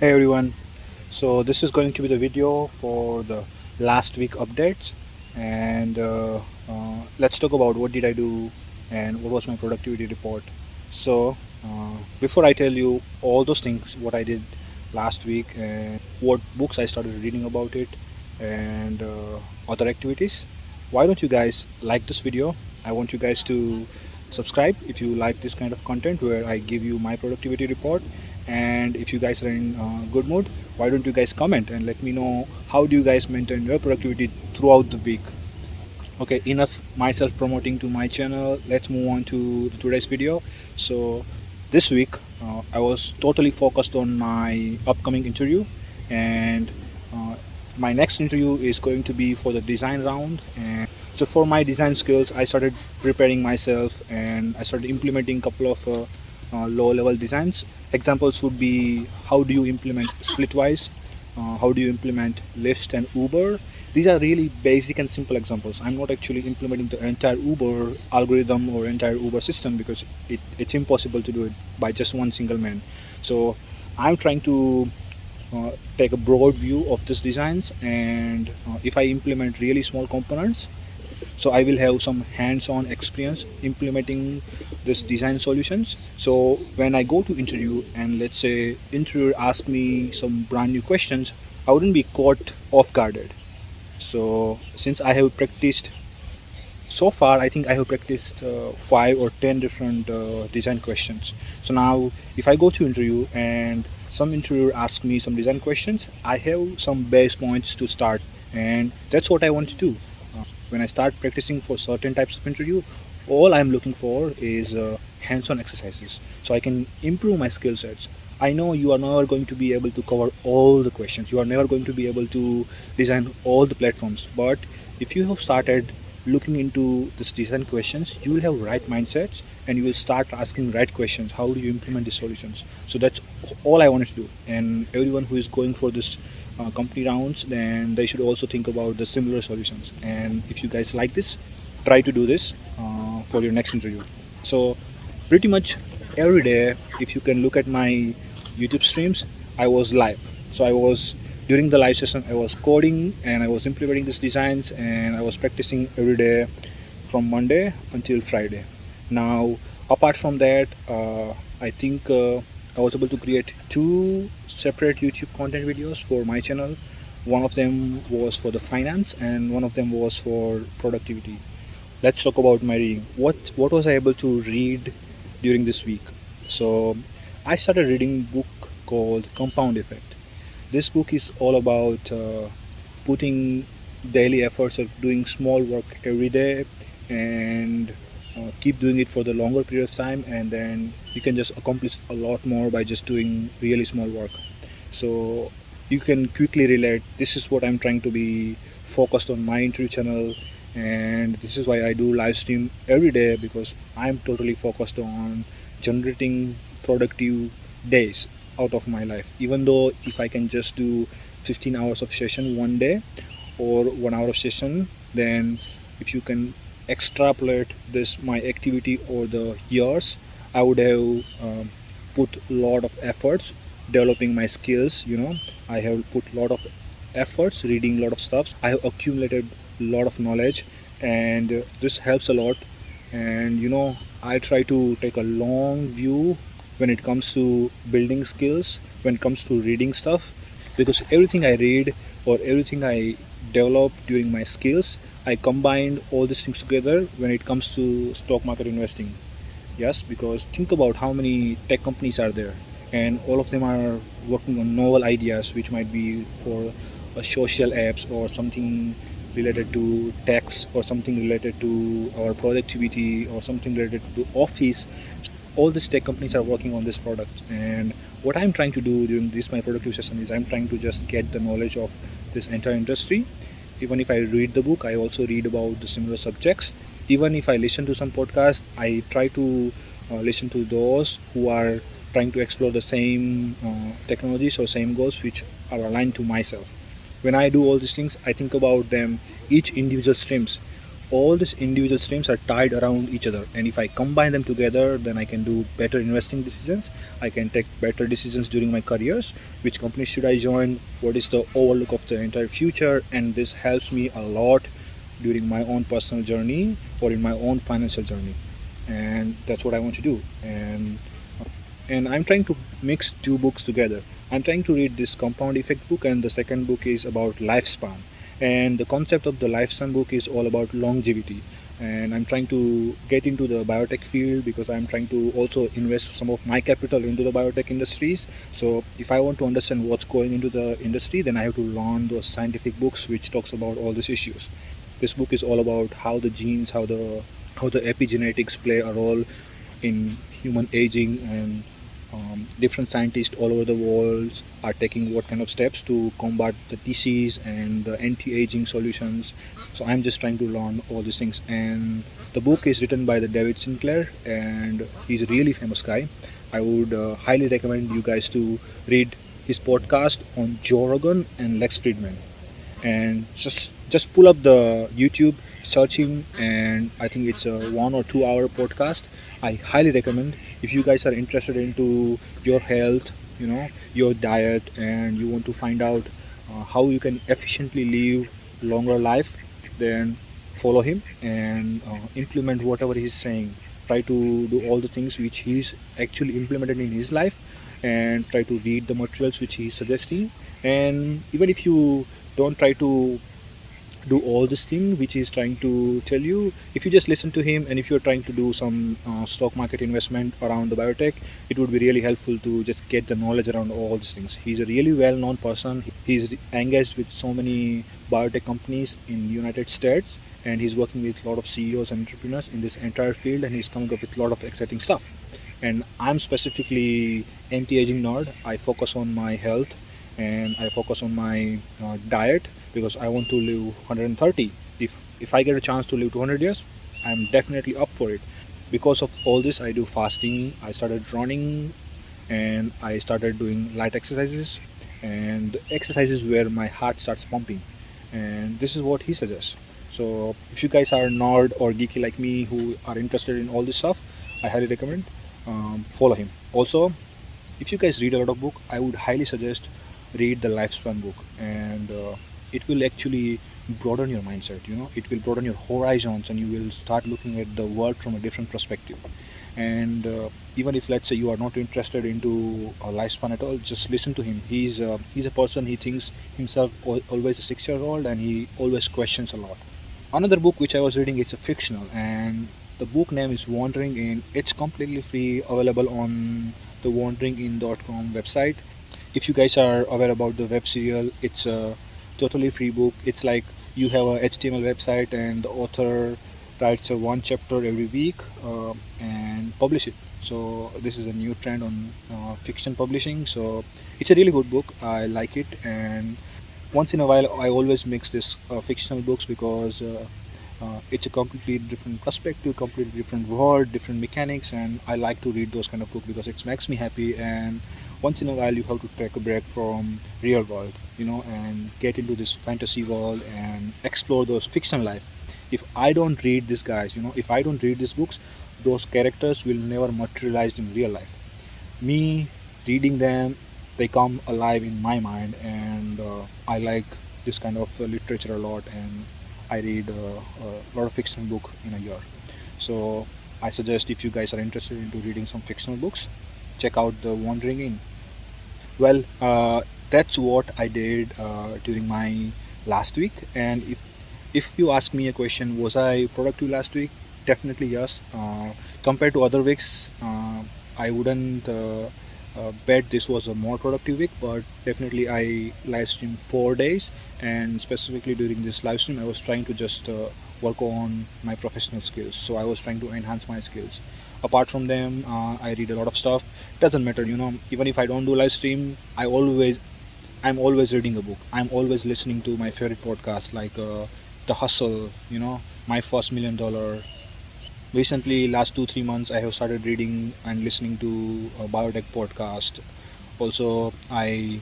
Hey everyone, so this is going to be the video for the last week updates and uh, uh, let's talk about what did I do and what was my productivity report. So uh, before I tell you all those things, what I did last week and what books I started reading about it and uh, other activities, why don't you guys like this video? I want you guys to subscribe if you like this kind of content where I give you my productivity report and if you guys are in uh, good mood why don't you guys comment and let me know how do you guys maintain your productivity throughout the week? Okay enough myself promoting to my channel. Let's move on to today's video. So this week uh, I was totally focused on my upcoming interview. And uh, my next interview is going to be for the design round. And so for my design skills I started preparing myself and I started implementing a couple of uh, low level designs. Examples would be how do you implement splitwise? Uh, how do you implement Lyft and Uber? These are really basic and simple examples. I'm not actually implementing the entire Uber algorithm or entire Uber system because it, it's impossible to do it by just one single man. So I'm trying to uh, take a broad view of these designs and uh, if I implement really small components so I will have some hands-on experience implementing this design solutions. So when I go to interview and let's say interviewer ask me some brand new questions I wouldn't be caught off guarded so since I have practiced so far I think I have practiced uh, five or ten different uh, design questions. So now if I go to interview and some interviewer ask me some design questions I have some base points to start. And that's what I want to do when I start practicing for certain types of interview all I'm looking for is uh, hands-on exercises so I can improve my skill sets. I know you are never going to be able to cover all the questions. You are never going to be able to design all the platforms. But if you have started looking into this design questions you will have right mindsets and you will start asking right questions. How do you implement the solutions? So that's all I wanted to do. And everyone who is going for this uh, company rounds then they should also think about the similar solutions. And if you guys like this try to do this uh, for your next interview. So pretty much every day if you can look at my youtube streams i was live. So i was during the live session i was coding and i was implementing these designs and i was practicing every day from monday until friday. Now apart from that uh, i think uh, i was able to create two separate youtube content videos for my channel. One of them was for the finance and one of them was for productivity. Let's talk about my reading. What what was i able to read during this week? So i started reading book called compound effect. This book is all about uh, putting daily efforts of doing small work every day and uh, keep doing it for the longer period of time and then you can just accomplish a lot more by just doing really small work. So you can quickly relate this is what i'm trying to be focused on my interview channel and this is why I do live stream every day because I'm totally focused on generating productive days out of my life. Even though if I can just do 15 hours of session one day or one hour of session then if you can extrapolate this my activity over the years I would have um, put a lot of efforts developing my skills you know. I have put a lot of efforts reading a lot of stuff I have accumulated a lot of knowledge and this helps a lot. And you know I try to take a long view when it comes to building skills when it comes to reading stuff because everything I read or everything I develop during my skills I combined all these things together when it comes to stock market investing. Yes because think about how many tech companies are there and all of them are working on novel ideas which might be for uh, social apps or something related to tax or something related to our productivity or something related to office. All these tech companies are working on this product and what i'm trying to do during this my productive session is i'm trying to just get the knowledge of this entire industry even if i read the book i also read about the similar subjects. Even if i listen to some podcast i try to uh, listen to those who are trying to explore the same uh, technologies or same goals which are aligned to myself. When I do all these things I think about them each individual streams all these individual streams are tied around each other. And if i combine them together then i can do better investing decisions. I can take better decisions during my careers. Which company should i join? What is the overlook of the entire future? And this helps me a lot during my own personal journey or in my own financial journey. And that's what i want to do. And and i'm trying to mix two books together. I'm trying to read this compound effect book and the second book is about lifespan and the concept of the lifespan book is all about longevity. And i'm trying to get into the biotech field because i'm trying to also invest some of my capital into the biotech industries. So if i want to understand what's going into the industry then i have to learn those scientific books which talks about all these issues. This book is all about how the genes how the how the epigenetics play a role in human aging and um, different scientists all over the world are taking what kind of steps to combat the disease and the anti-aging solutions. So i'm just trying to learn all these things. And the book is written by the david sinclair and he's a really famous guy. I would uh, highly recommend you guys to read his podcast on joe rogan and Lex Fridman. And just just pull up the youtube searching and i think it's a one or two hour podcast. I highly recommend if you guys are interested into your health you know your diet and you want to find out uh, how you can efficiently live longer life then follow him and uh, implement whatever he's saying. Try to do all the things which he's actually implemented in his life and try to read the materials which he's suggesting. And even if you don't try to do all this thing which he's trying to tell you. If you just listen to him and if you're trying to do some uh, stock market investment around the biotech it would be really helpful to just get the knowledge around all these things. He's a really well-known person. He's engaged with so many biotech companies in united states and he's working with a lot of ceos and entrepreneurs in this entire field and he's coming up with a lot of exciting stuff. And i'm specifically anti-aging nerd. I focus on my health and i focus on my uh, diet because I want to live 130 if if I get a chance to live 200 years I'm definitely up for it. Because of all this I do fasting I started running and I started doing light exercises and exercises where my heart starts pumping. And this is what he suggests. So if you guys are nerd or geeky like me who are interested in all this stuff I highly recommend um, follow him. Also if you guys read a lot of book I would highly suggest read the lifespan book. And uh, it will actually broaden your mindset you know? It will broaden your horizons and you will start looking at the world from a different perspective. And uh, even if let's say you are not interested into a lifespan at all just listen to him. He's uh, he's a person he thinks himself always a six year old and he always questions a lot. Another book which i was reading is a fictional and the book name is Wandering Inn it's completely free available on the wandering wanderinginn.com website. If you guys are aware about the web serial it's a totally free book. It's like you have a html website and the author writes a one chapter every week uh, and publish it. So this is a new trend on uh, fiction publishing. So it's a really good book. I like it. And once in a while i always mix this uh, fictional books because uh, uh, it's a completely different perspective completely different world different mechanics. And i like to read those kind of books because it makes me happy. And once in a while you have to take a break from real world you know and get into this fantasy world and explore those fiction life. If i don't read these guys you know if i don't read these books those characters will never materialize in real life. Me reading them they come alive in my mind and uh, i like this kind of uh, literature a lot and i read uh, a lot of fiction book in a year. So i suggest if you guys are interested into reading some fictional books check out the Wandering Inn well uh, that's what I did uh, during my last week. And if if you ask me a question was I productive last week? Definitely yes. Uh, compared to other weeks uh, I wouldn't uh, uh, bet this was a more productive week but definitely I live streamed four days. And specifically during this live stream I was trying to just work on my professional skills. So I was trying to enhance my skills apart from them uh, i read a lot of stuff. It doesn't matter you know. Even if i don't do live stream i always i'm always reading a book. I'm always listening to my favorite podcasts like uh, the hustle you know my first million dollar. Recently last two three months i have started reading and listening to a biotech podcast. Also i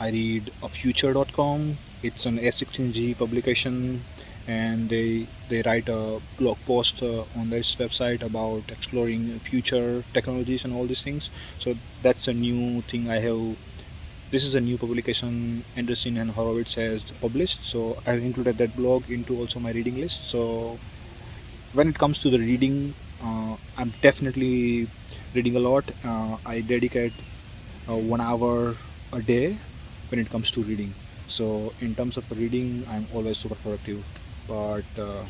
i read a future.com it's an a16z publication and they they write a blog post uh, on this website about exploring future technologies and all these things. So that's a new thing i have this is a new publication Andreessen and Horowitz has published. So I've included that blog into also my reading list. So when it comes to the reading uh, I'm definitely reading a lot. Uh, I dedicate uh, one hour a day when it comes to reading. So in terms of reading I'm always super productive but uh,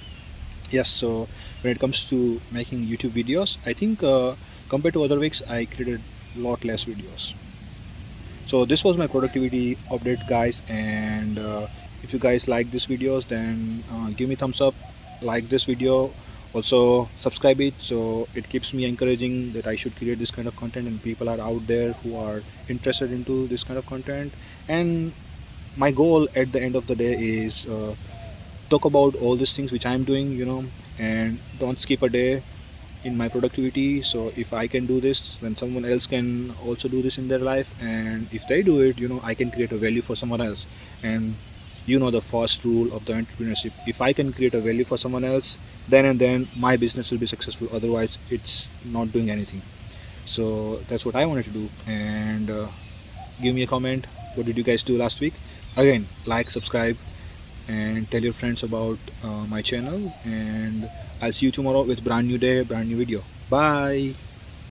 yes so when it comes to making YouTube videos I think uh, compared to other weeks I created a lot less videos. So this was my productivity update guys and uh, if you guys like these videos then uh, give me thumbs up like this video also subscribe it. So it keeps me encouraging that I should create this kind of content and people are out there who are interested into this kind of content. And my goal at the end of the day is uh, talk about all these things which I'm doing you know and don't skip a day in my productivity. So if i can do this then someone else can also do this in their life. And if they do it you know i can create a value for someone else. And you know the first rule of the entrepreneurship if i can create a value for someone else then and then my business will be successful. Otherwise it's not doing anything. So that's what i wanted to do. And uh, give me a comment. What did you guys do last week? Again like subscribe and tell your friends about uh, my channel and I'll see you tomorrow with brand new day brand new video. Bye